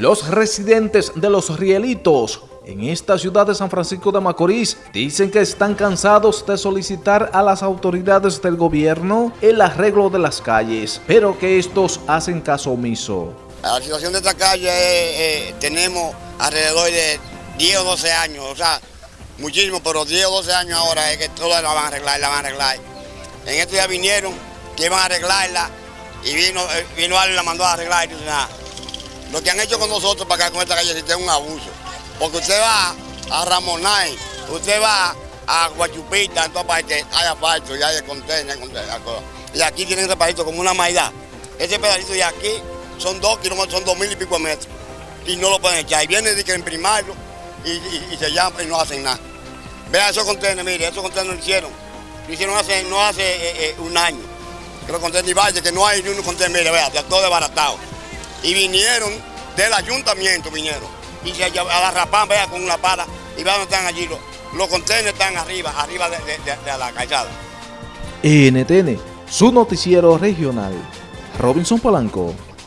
Los residentes de Los Rielitos en esta ciudad de San Francisco de Macorís dicen que están cansados de solicitar a las autoridades del gobierno el arreglo de las calles, pero que estos hacen caso omiso. La situación de esta calle eh, tenemos alrededor de 10 o 12 años, o sea, muchísimo, pero 10 o 12 años ahora es que todas la van a arreglar, la van a arreglar. En estos días vinieron que iban a arreglarla y vino, eh, vino alguien la mandó a arreglar y nada. Lo que han hecho con nosotros para acá con esta calle es un abuso. Porque usted va a Ramonay, usted va a Guachupita, en todas partes hay asfalto y hay contenedor, y aquí tienen ese pedacito como una maidad. Ese pedacito de aquí son dos kilómetros, son dos mil y pico metros. Y no lo pueden echar. Y vienen y que imprimarlo y, se llaman y no hacen nada. Vea esos contenedores, mire, esos contenedores lo hicieron. Lo hicieron hace, no hace eh, eh, un año. Que los contenedores que no hay ni un contenedor, mire, vea, todo desbaratado. Y vinieron del ayuntamiento, vinieron y se a la rapán, vea, con una pala, y vean están allí. Los, los contenedores están arriba, arriba de, de la calzada. NTN, su noticiero regional. Robinson Polanco.